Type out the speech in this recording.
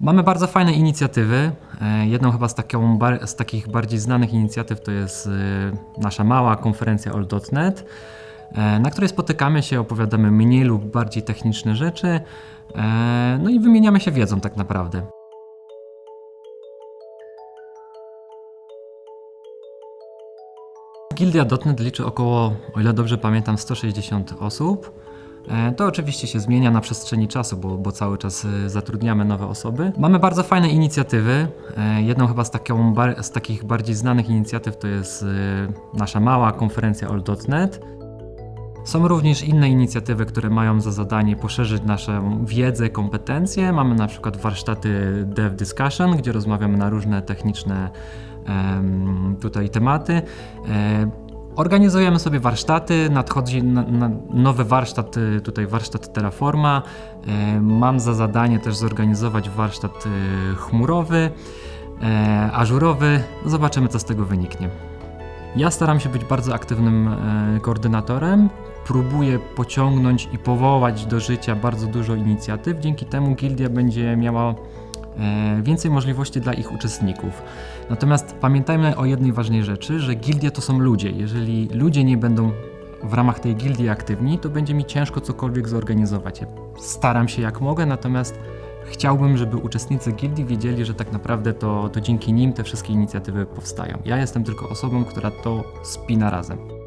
Mamy bardzo fajne inicjatywy. E, Jedną chyba z, taką, z takich bardziej znanych inicjatyw to jest e, nasza mała konferencja all.net, e, na której spotykamy się, opowiadamy mniej lub bardziej techniczne rzeczy, no i wymieniamy się wiedzą tak naprawdę. Gildia.net liczy około, o ile dobrze pamiętam, 160 osób. E, To oczywiście się zmienia na przestrzeni czasu, bo, bo cały czas e, zatrudniamy nowe osoby. Mamy bardzo fajne inicjatywy. E, Jedną chyba z, taką, z takich bardziej znanych inicjatyw to jest nasza mała konferencja all.net. Są również inne inicjatywy, które mają za zadanie poszerzyć naszą wiedzę, kompetencje. Mamy na przykład warsztaty Dev Discussion, gdzie rozmawiamy na różne techniczne tutaj tematy. Organizujemy sobie warsztaty, nadchodzi na, na nowy warsztat, y, tutaj warsztat Terraforma. E, Mam za zadanie też zorganizować warsztat y, chmurowy, ażurowy. Zobaczymy, co z tego wyniknie. Ja staram się być bardzo aktywnym koordynatorem. Próbuję pociągnąć i powołać do życia bardzo dużo inicjatyw. Dzięki temu gildia będzie miała więcej możliwości dla ich uczestników. Natomiast pamiętajmy o jednej ważnej rzeczy, że gildia to są ludzie. Jeżeli ludzie nie będą w ramach tej gildii aktywni, to będzie mi ciężko cokolwiek zorganizować. Ja staram się jak mogę, natomiast chciałbym, żeby uczestnicy gildii wiedzieli, że tak naprawdę to, to dzięki nim te wszystkie inicjatywy powstają. Ja jestem tylko osobą, która to spina razem.